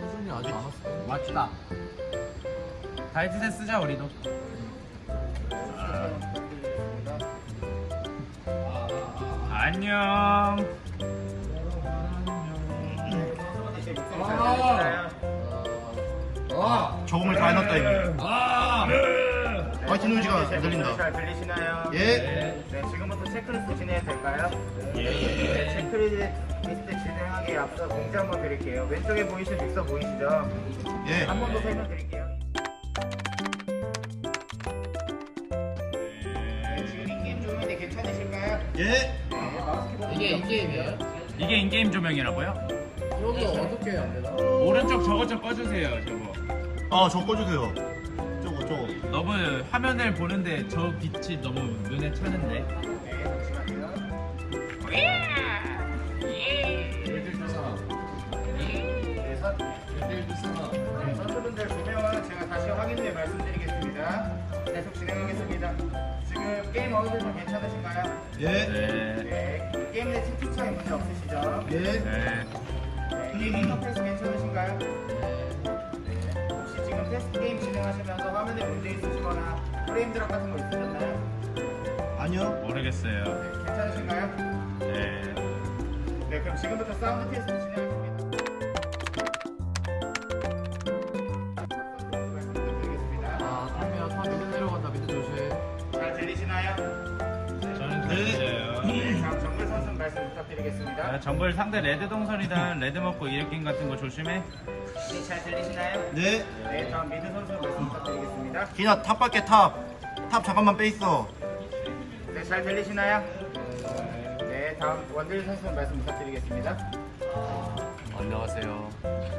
수준이 아직 안 왔어. 맞다. 다이어트제 쓰자 우리도. 안녕. 아, 저음을 다 해놨다 이거. 아, 마이티 노이즈가 네, 들린다. 잘 들리시나요? 예. 네, 지금부터 체크리스트 진행해도 될까요? 예. 예. 네, 체크리스트 진행하기에 앞서 공지 한번 드릴게요. 왼쪽에 보이시는 믹서 보이시죠? 예. 한 번 더 설명드릴게요. 네, 지금 인게임 중인데 괜찮으실까요? 예. 네, 이게 인게임이에요? 이게 인게임 조명이라고요? 이것도 어떻게 해야 되나? 오른쪽 저거 좀 꺼주세요. 저거. 아, 저 꺼주세요. 저거, 저거. 너무 화면을 보는데 저 빛이 너무 눈에 차는데. 네, 선수분들 조명은 제가 다시 확인해 말씀드리겠습니다. 계속 진행하겠습니다. 지금 게임 어느정도 좀 괜찮으신가요? 예. 네. 네, 게임 내 채팅창에 문제 없으시죠? 예. 네. 네, 게임 인터페이스 괜찮으신가요? 네, 혹시 지금 테스트 게임 진행하시면서 화면에 문제 있으시거나 프레임 drop 같은 거 있으셨나요? 아니요. 모르겠어요. 네, 괜찮으신가요? 네. 네, 그럼 지금부터 사운드 테스트 진행 다음 정글 선수 말씀 부탁드리겠습니다. 아, 정글 상대 레드 동선이든 레드 먹고 일으킨 같은 거 조심해. 네, 잘 들리시나요? 네. 네, 다음 미드 선수 말씀 부탁드리겠습니다. 기나 탑 밖에 탑. top 잠깐만 빼 있어. 네, 잘 들리시나요? 네, 다음 원딜 선수 말씀 부탁드리겠습니다. 안녕하세요.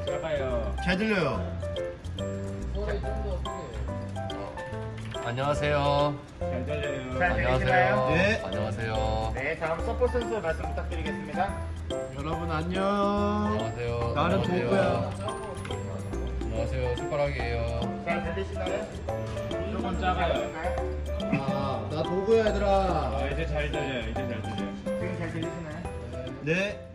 들어가요. 잘 들려요. 소리 좀더 크게. 안녕하세요. 잘 들려요. 잘? 안녕하세요. 네. 안녕하세요. 네, 다음 서포 선수 말씀 부탁드리겠습니다. 여러분, 안녕. 안녕하세요. 나는. 도구야. 안녕하세요. 숟가락이에요. 잘 들리시나요? 조금 작아요. 들리시나요? 아, 나 도구야, 얘들아. 아, 이제 잘 들려요. 이제 잘 들려요. 지금 잘 들리시나요? 네.